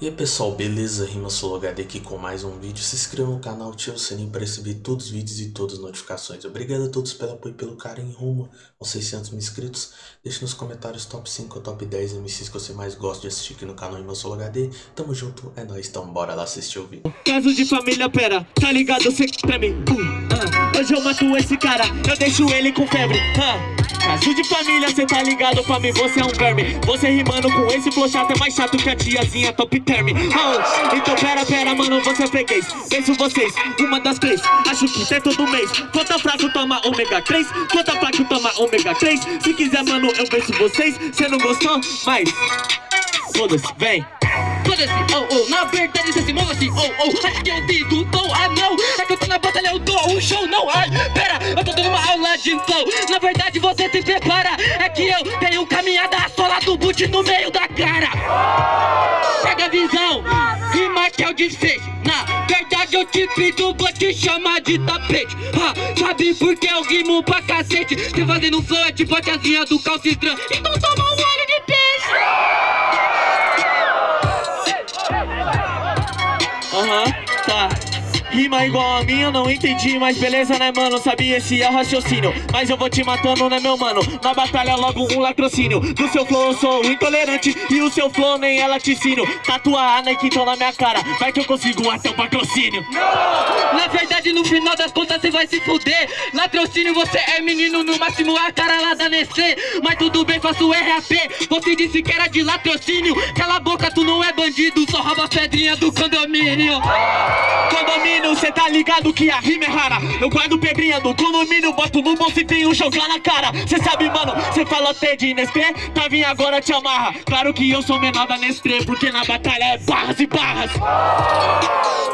E aí pessoal, beleza? Rima HD aqui com mais um vídeo. Se inscreva no canal, ative o sininho para receber todos os vídeos e todas as notificações. Obrigado a todos pelo apoio e pelo carinho rumo aos 600 mil inscritos. Deixe nos comentários top 5 ou top 10 MCs que você mais gosta de assistir aqui no canal Rima HD. Tamo junto, é nóis, então bora lá assistir o vídeo. Caso de família, pera, tá ligado? Cê pra mim. Uh, uh. Hoje eu mato esse cara, eu deixo ele com febre. Uh. Caso de família, cê tá ligado pra mim, você é um verme. Você rimando com esse flow chato é mais chato que a tiazinha top term. Oh, Então pera, pera, mano, você é freguês. Penso vocês, uma das três. Acho que é todo mês. Quanta fraco toma ômega 3 Quanta fraco toma ômega 3 Se quiser, mano, eu venço vocês. Cê não gostou? Mas... Foda-se, vem Oh, oh, na verdade cê se move assim, oh, oh Acho que eu digo, tô, ah não. É que eu tô na batalha, eu dou um show, não, ai Pera, eu tô dando uma aula de flow. Na verdade você se prepara. É que eu tenho caminhada sola do boot no meio da cara. Pega a visão, rima que o desfecho Na verdade eu te pido, vou te chamar de tapete. Sabe por que eu rimo pra cacete? Cê fazendo flow é tipo a tiazinha do calcitran Então Rima igual a minha, não entendi, mas beleza, né, mano? Sabia esse é o raciocínio, mas eu vou te matando, né, meu mano? Na batalha logo um latrocínio. Do seu flow eu sou intolerante. E o seu flow nem é laticínio Tatuar a Nike então na minha cara, vai que eu consigo até o patrocínio. Na verdade no final das contas você vai se fuder. Latrocínio você é menino, no máximo a cara lá da Nestlé. Mas tudo bem, faço RAP, você disse que era de latrocínio. Cala a boca, tu não é bandido, só rouba pedrinha do condomínio. Condomínio condomínio, cê tá ligado que a rima é rara? Eu guardo pedrinha do condomínio, boto no bolso e tenho jogar na cara. Cê sabe, mano, cê falou até de Nestlé, tá vindo agora te amarra. Claro que eu sou menor da Nestlé, porque na batalha é barras e barras.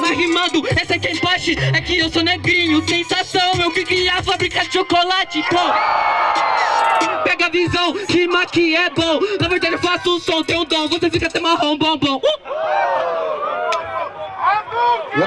Mas rimando, essa é quem parte, é que eu sou negrinho Sensação, eu que a fábrica de chocolate, pô. Pega a visão, rima que é bom. Na verdade eu faço um som, tem um dom, você fica até marrom, bom, bom. Uh!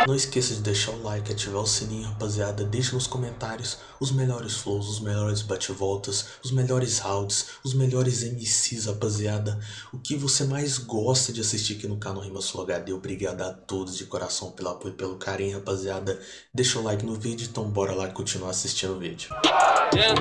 Não esqueça de deixar o like, ativar o sininho, rapaziada. Deixe nos comentários os melhores flows, os melhores bate-voltas, os melhores rounds, os melhores MCs, rapaziada. O que você mais gosta de assistir aqui no canal Rima Sul HD. Obrigado a todos de coração pelo apoio e pelo carinho, rapaziada. Deixa o like no vídeo, então bora lá continuar assistindo o vídeo. Yeah.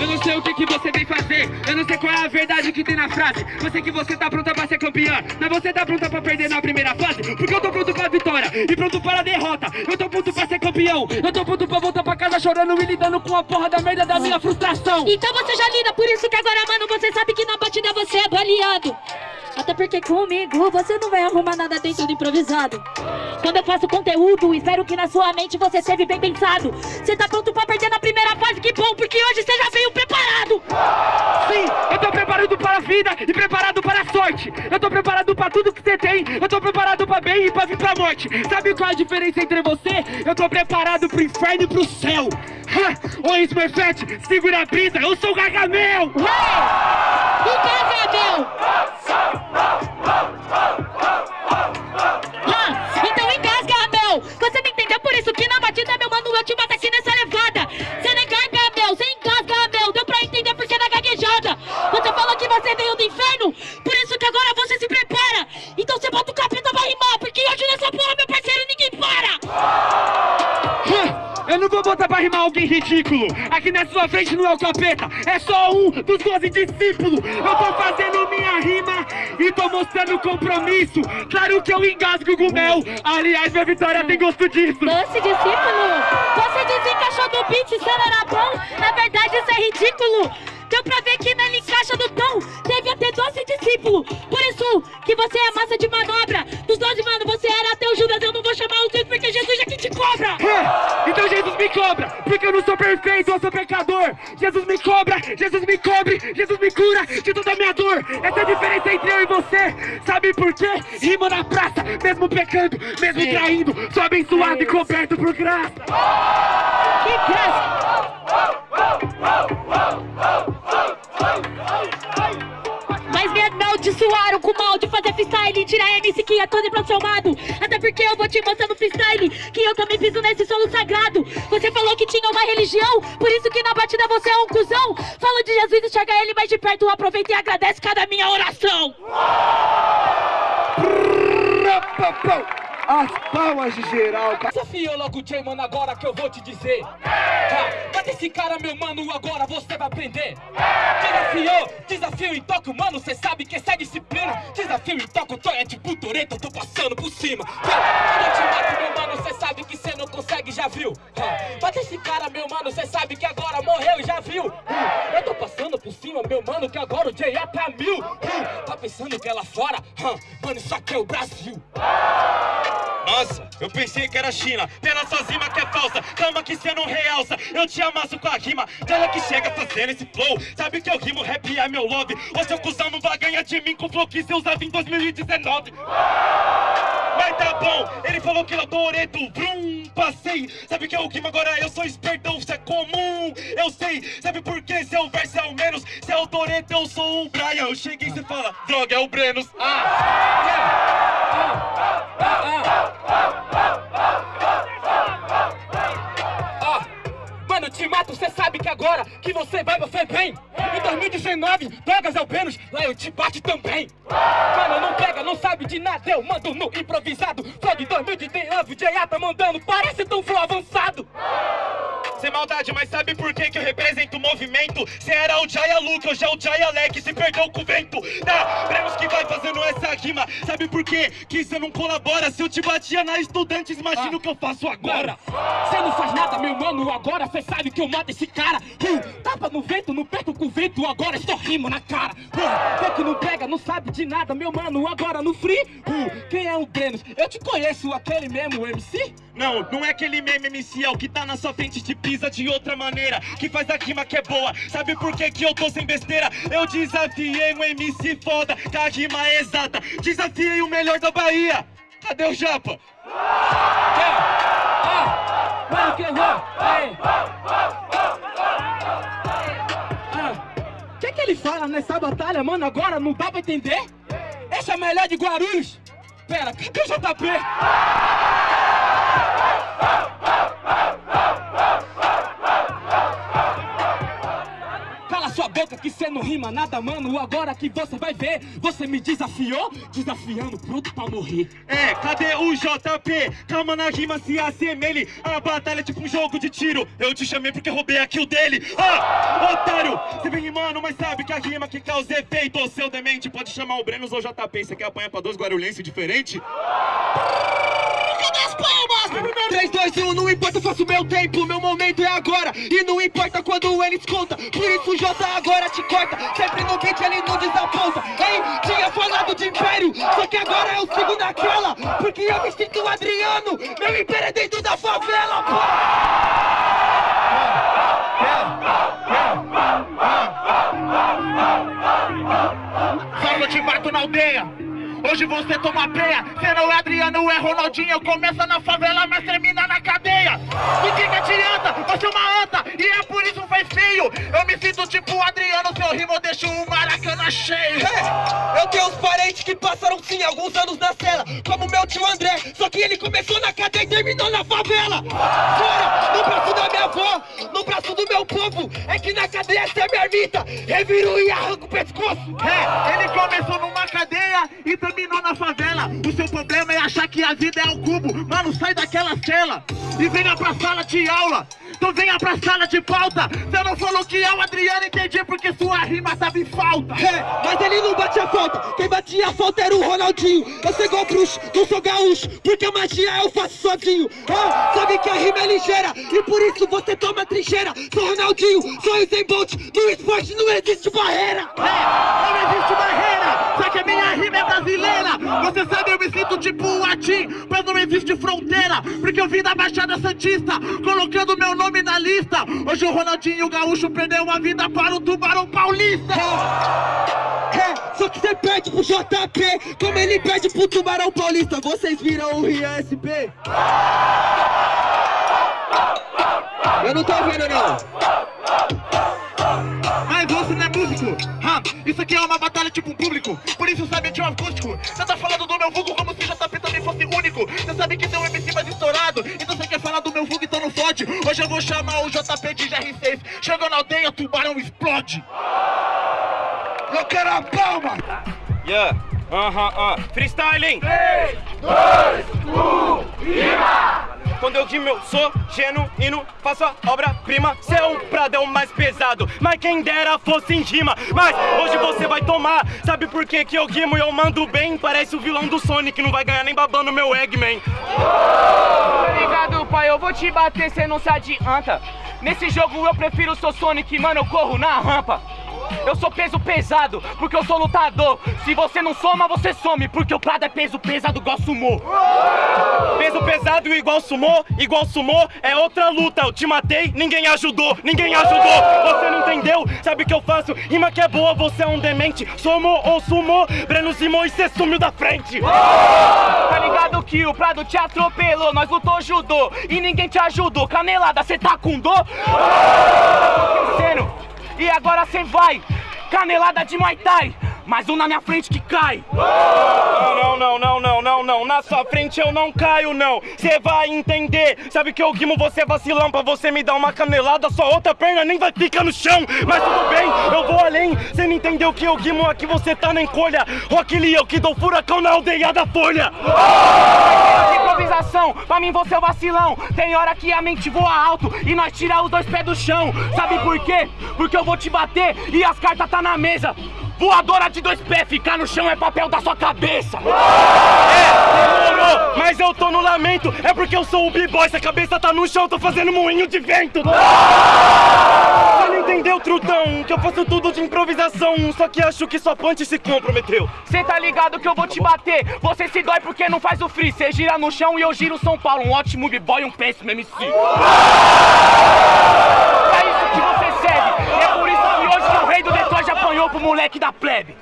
Eu não sei o que, que você vem fazer. Eu não sei qual é a verdade que tem na frase. Eu sei que você tá pronta pra ser campeã. Mas você tá pronta pra perder na primeira fase. Porque eu tô pronto pra vitória E pronto para derrota. Eu tô pronto pra ser campeão. Eu tô pronto pra voltar pra casa chorando E lidando com a porra da merda da minha frustração. Então você já lida Por isso que agora, mano, você sabe que na batida você é baleado até porque comigo você não vai arrumar nada, tem tudo improvisado. Quando eu faço conteúdo, espero que na sua mente você esteve bem pensado. Você tá pronto pra primeira fase, que bom, porque hoje você já veio preparado Sim, eu tô preparado para a vida e preparado para a sorte Eu tô preparado pra tudo que você tem, eu tô preparado pra bem e pra vir pra morte Sabe qual é a diferença entre você? Eu tô preparado pro inferno e pro céu ha! Ô Smurfette, segura a brisa, eu sou o Gargamel! O Gargamel! Alguém ridículo. Aqui na sua frente não é o capeta É só um dos doze discípulos. Eu tô fazendo minha rima E tô mostrando compromisso. Claro que eu engasgo com mel. Aliás, minha vitória tem gosto disso. Doce discípulo Você desencaixou do beat, isso era bom Na verdade isso é ridículo. Deu pra ver que ele encaixa do tom. Teve até doze discípulos Por isso que você é massa de manobra. Dos doze, mano, você era até o Judas. Eu não vou chamar o Deus porque Jesus é que te cobra. É, cobra Porque eu não sou perfeito, eu sou pecador. Jesus me cobra, Jesus me cobre Jesus me cura de toda a minha dor. Essa é a diferença entre eu e você. Sabe por quê? Rima na praça Mesmo pecando, mesmo traindo. Sou abençoado e coberto por graça. Que graça com mal de fazer freestyle Tira MC que é todo transformado Até porque eu vou te mostrar no freestyle Que eu também piso nesse solo sagrado. Você falou que tinha uma religião Por isso que na batida você é um cuzão. Fala de Jesus, enxerga ele mais de perto Aproveita e agradece cada minha oração as palmas de geral. Desafiou logo o J, mano, agora que eu vou te dizer. Tá, bate esse cara, meu mano, agora você vai aprender. Desafiou, desafio em toque, mano, cê sabe que essa é disciplina. Desafio em toque, tô é tipo Toreto, eu tô passando por cima. Quando eu te mato, meu mano, cê sabe que cê não consegue, já viu? Bate esse cara, meu mano, cê sabe que agora morreu, já viu? Eu tô passando por cima, meu mano, que agora o J é pra mil. Tá pensando que é lá fora? Mano, isso aqui é o Brasil. Nossa, eu pensei que era China. Pela sua rima que é falsa. Calma que cê não realça. Eu te amasso com a rima. Dela que chega fazendo esse flow. Sabe que eu rimo, rap é meu love. O seu cuzão não vai ganhar de mim Com flow que cê usava em 2019 Mas tá bom, ele falou que eu tô oreto Brum, passei. Sabe que eu rimo agora? Eu sou esperto Isso é comum, eu sei. Sabe por que seu verso é o menos. Se é o Toreto eu sou o Brian. Eu cheguei e cê fala Droga, é o Brenos. Ah, yeah. Agora que você vai, você vem. Em 2019, drogas ao menos, lá eu te bate também. Mano, não pega, não sabe de nada, eu mando no improvisado. De 2019, o J.A. tá mandando, parece tão flow avançado. Sem maldade, mas sabe por que que eu represento o movimento? Cê era o Jaya Luke, hoje é o Jaya Leque, se perdeu com o vento. Tá, Bremos que vai fazendo essa rima. Sabe por quê? Que cê não colabora. Se eu te batia na Estudantes, imagina ah. o que eu faço agora. Cê não faz nada, meu mano, agora. Cê sabe que eu mato esse cara. Uh, Tapa no vento, não perco com o vento, agora estou rimo na cara. Uh, que não pega, não sabe de nada, meu mano, agora no free uh, Quem é o Brenos? Eu te conheço, aquele mesmo MC? Não, não é aquele mesmo MC, é o que tá na sua frente. Te pisa de outra maneira. Que faz a rima que é boa Sabe por que que eu tô sem besteira? Eu desafiei um MC foda Com a rima exata Desafiei o melhor da Bahia Cadê o Japa? Que O que que ele fala nessa batalha, mano? Agora não dá pra entender? Esse é o melhor de Guarulhos? Pera, cadê o JP? Sua boca que cê não rima nada, mano. Agora que você vai ver, você me desafiou Desafiando, pronto pra morrer. É, cadê o JP? Calma na rima, se assemelhe A batalha é tipo um jogo de tiro. Eu te chamei porque roubei aqui o dele. Ah, otário! Você vem rimando, mas sabe que a rima que causa efeito. Seu demente, pode chamar o Brenos ou JP Você quer apanhar pra dois guarulhenses diferentes? Importa, eu faço meu tempo Meu momento é agora. E não importa quando eles conta Por isso o J agora te corta. Sempre no beat ele não desaponta. Hein? Tinha falado de império Só que agora eu sigo naquela Porque eu me sinto Adriano Meu império é dentro da favela, pô! Fala, te mato na aldeia Hoje você toma peia Cê não é Adriano, é Ronaldinho. Começa na favela, mas termina na cadeia. O que que adianta? Você é uma anta. E é por isso faz feio Eu me sinto tipo Adriano Seu rimo deixa o Maracanã cheio. Eu tenho uns parentes que passaram sim Alguns anos na cela Como meu tio André. Só que ele começou na cadeia e terminou na favela. Fora, no braço da minha avó No braço do meu povo. É que na cadeia essa é minha ermita. Reviro e arranco o pescoço. É, ele começou numa cadeia E terminou na favela. O seu problema é achar que a vida é o cubo. Mano, sai daquela cela E venha pra sala de aula Então venha pra sala de pauta. Você não falou que é o Adriano, entendi Porque sua rima tava em falta. É, Mas ele não batia falta. Quem batia falta era o Ronaldinho. Eu sou igual bruxo, não sou gaúcho Porque a magia eu faço sozinho. Ah, Sabe que a rima é ligeira E por isso você toma trincheira. Sou Ronaldinho, sou Usain Bolt No esporte não existe barreira. É, Não existe barreira Só que a minha rima é brasileira. Você sabe, eu me sinto tipo um Atim Mas não existe fronteira Porque eu vim da Baixada Santista Colocando meu nome na lista Hoje o Ronaldinho Gaúcho perdeu uma vida para o Tubarão Paulista. É, é, só que você perde pro JP Como ele perde pro Tubarão Paulista. Vocês viram o Ria SP? Eu não tô vendo não Mas você não é músico Isso aqui é uma batalha tipo um público. Por isso sabe de um acústico Você tá falando do meu vulgo como se JP também fosse único. Você sabe que tem um MC mais estourado. Então você quer falar do meu vulgo, então não fode. Hoje eu vou chamar o JP de GR6 Chegou na aldeia, tubarão explode. Eu quero a palma. Yeah, aham, uh -huh, uh. freestyling 3, 2, 1, rima! Quando eu rimo eu sou genuíno, faço a obra-prima. Prado é o mais pesado, mas quem dera fosse em rima. Mas hoje você vai tomar, sabe por que que eu rimo? E eu mando bem? Parece o vilão do Sonic, não vai ganhar nem babando meu Eggman. Tá ligado pai, eu vou te bater, cê não se adianta. Nesse jogo eu prefiro o Sonic, mano, eu corro na rampa. Eu sou peso pesado, porque eu sou lutador. Se você não soma, você some Porque o Prado é peso pesado igual sumô Peso pesado igual sumô Igual sumô é outra luta. Eu te matei, ninguém ajudou, ninguém ajudou. Você não entendeu? Sabe o que eu faço? Rima que é boa, você é um demente. Somou ou sumou, Breno Simão e cê sumiu da frente. Tá ligado que o Prado te atropelou Nós lutou judô. E ninguém te ajudou. Canelada, cê tá com dor? E agora cê vai, canelada de Muay Thai mais um na minha frente que cai. Não, não, não, não, não, não Na sua frente eu não caio, não. Cê vai entender. Sabe que eu guimo você vacilão. Pra você me dar uma canelada Sua outra perna nem vai ficar no chão. Mas tudo bem, eu vou além. Cê não entendeu que eu guimo aqui Você tá na encolha. Rock Lee, eu que dou furacão na aldeia da folha. Improvisação, pra mim você é o vacilão. Tem hora que a mente voa alto E nós tira os dois pés do chão. Sabe por quê? Porque eu vou te bater E as cartas tá na mesa Voadora de dois pés, ficar no chão é papel da sua cabeça! É, demorou, mas eu tô no lamento, é porque eu sou o b-boy, se a cabeça tá no chão, tô fazendo moinho de vento! Você não entendeu, trutão, que eu faço tudo de improvisação, só que acho que sua punch se comprometeu. Cê tá ligado que eu vou te bater, você se dói porque não faz o free, cê gira no chão e eu giro São Paulo, um ótimo b-boy um péssimo MC. Apanhou pro moleque da plebe.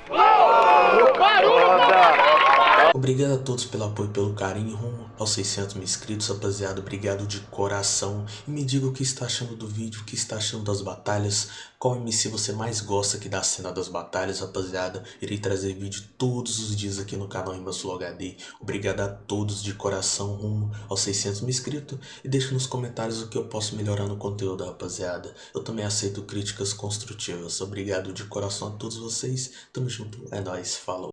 Obrigado a todos pelo apoio e pelo carinho rumo aos 600 mil inscritos, rapaziada. Obrigado de coração. E me diga o que está achando do vídeo, o que está achando das batalhas. Qual MC você mais gosta aqui da cena das batalhas, rapaziada. Irei trazer vídeo todos os dias aqui no canal Imbassul HD. Obrigado a todos de coração rumo aos 600 mil inscritos. E deixe nos comentários o que eu posso melhorar no conteúdo, rapaziada. Eu também aceito críticas construtivas. Obrigado de coração a todos vocês. Tamo junto. É nóis. Falou.